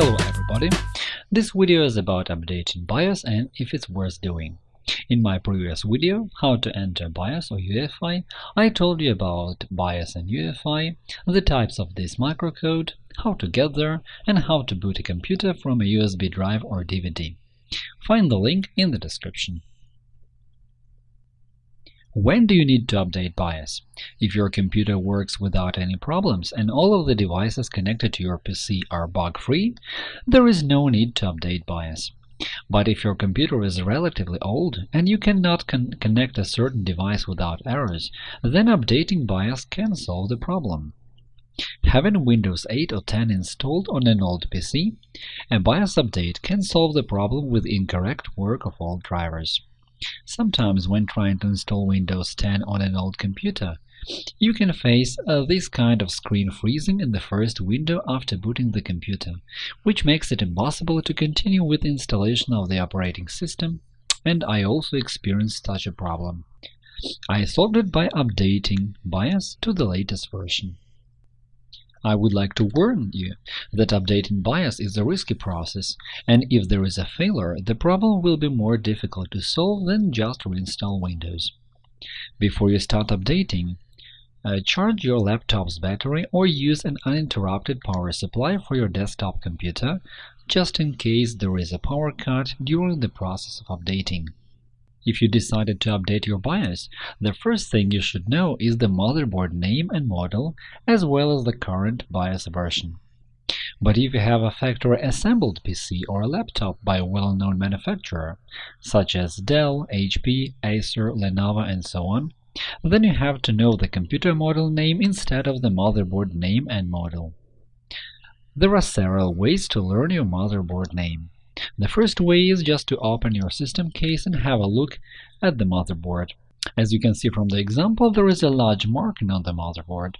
Hello everybody! This video is about updating BIOS and if it's worth doing. In my previous video, how to enter BIOS or UEFI, I told you about BIOS and UEFI, the types of this microcode, how to get there, and how to boot a computer from a USB drive or DVD. Find the link in the description. When do you need to update BIOS? If your computer works without any problems and all of the devices connected to your PC are bug-free, there is no need to update BIOS. But if your computer is relatively old and you cannot con connect a certain device without errors, then updating BIOS can solve the problem. Having Windows 8 or 10 installed on an old PC, a BIOS update can solve the problem with incorrect work of old drivers. Sometimes when trying to install Windows 10 on an old computer, you can face uh, this kind of screen freezing in the first window after booting the computer, which makes it impossible to continue with installation of the operating system, and I also experienced such a problem. I solved it by updating BIOS to the latest version. I would like to warn you that updating BIOS is a risky process, and if there is a failure, the problem will be more difficult to solve than just reinstall Windows. Before you start updating, uh, charge your laptop's battery or use an uninterrupted power supply for your desktop computer, just in case there is a power cut during the process of updating. If you decided to update your BIOS, the first thing you should know is the motherboard name and model, as well as the current BIOS version. But if you have a factory-assembled PC or a laptop by a well-known manufacturer, such as Dell, HP, Acer, Lenovo, and so on, then you have to know the computer model name instead of the motherboard name and model. There are several ways to learn your motherboard name. The first way is just to open your system case and have a look at the motherboard. As you can see from the example, there is a large marking on the motherboard.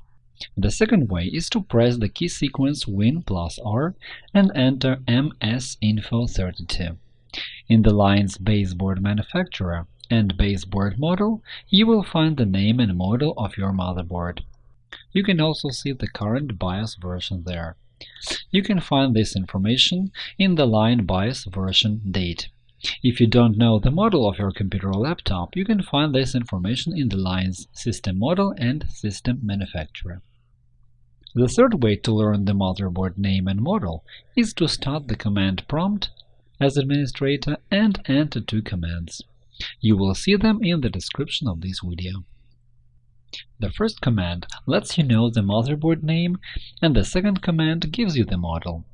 The second way is to press the key sequence Win plus R and enter MSInfo32. In the lines baseboard manufacturer and baseboard model, you will find the name and model of your motherboard. You can also see the current BIOS version there. You can find this information in the line BIOS version date. If you don't know the model of your computer or laptop, you can find this information in the lines System Model and System Manufacturer. The third way to learn the motherboard name and model is to start the command prompt as administrator and enter two commands. You will see them in the description of this video. The first command lets you know the motherboard name, and the second command gives you the model.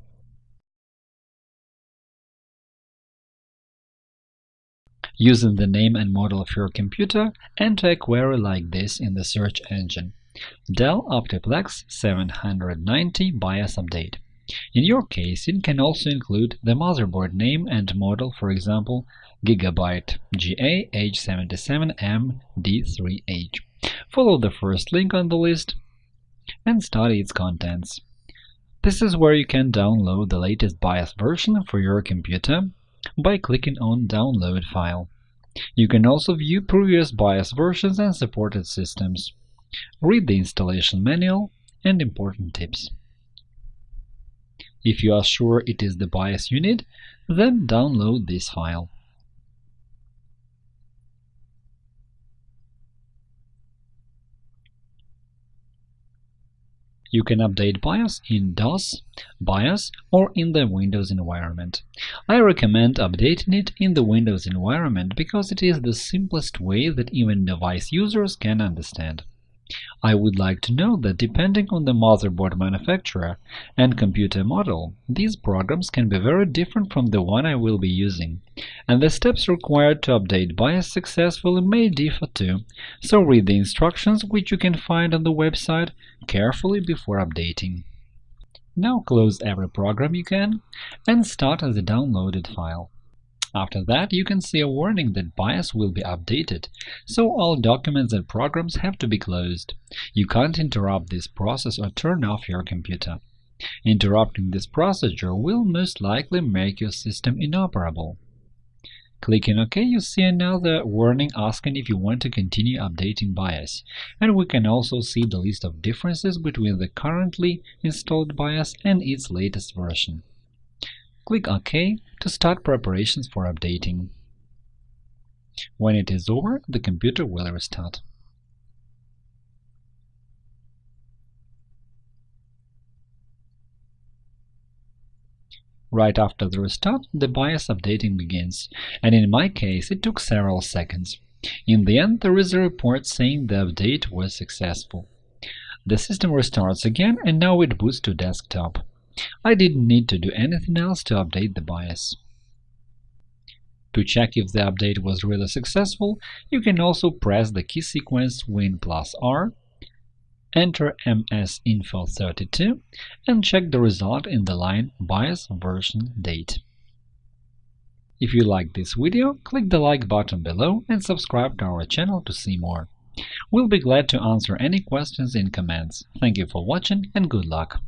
Using the name and model of your computer, enter a query like this in the search engine Dell Optiplex 790 BIOS Update. In your case, it can also include the motherboard name and model, for example, Gigabyte GA H77M D3H. Follow the first link on the list and study its contents. This is where you can download the latest BIOS version for your computer by clicking on Download file. You can also view previous BIOS versions and supported systems. Read the installation manual and important tips. If you are sure it is the BIOS you need, then download this file. You can update BIOS in DOS, BIOS, or in the Windows environment. I recommend updating it in the Windows environment because it is the simplest way that even novice users can understand. I would like to note that depending on the motherboard manufacturer and computer model, these programs can be very different from the one I will be using, and the steps required to update BIOS successfully may differ too, so read the instructions, which you can find on the website, carefully before updating. Now close every program you can and start the downloaded file. After that, you can see a warning that BIOS will be updated, so all documents and programs have to be closed. You can't interrupt this process or turn off your computer. Interrupting this procedure will most likely make your system inoperable. Clicking OK, you see another warning asking if you want to continue updating BIOS, and we can also see the list of differences between the currently installed BIOS and its latest version. Click OK to start preparations for updating. When it is over, the computer will restart. Right after the restart, the BIOS updating begins, and in my case it took several seconds. In the end, there is a report saying the update was successful. The system restarts again, and now it boots to desktop. I didn't need to do anything else to update the BIOS. To check if the update was really successful, you can also press the key sequence Win plus R enter msinfo32 and check the result in the line BIOS version date. If you liked this video, click the like button below and subscribe to our channel to see more. We'll be glad to answer any questions in comments. Thank you for watching and good luck!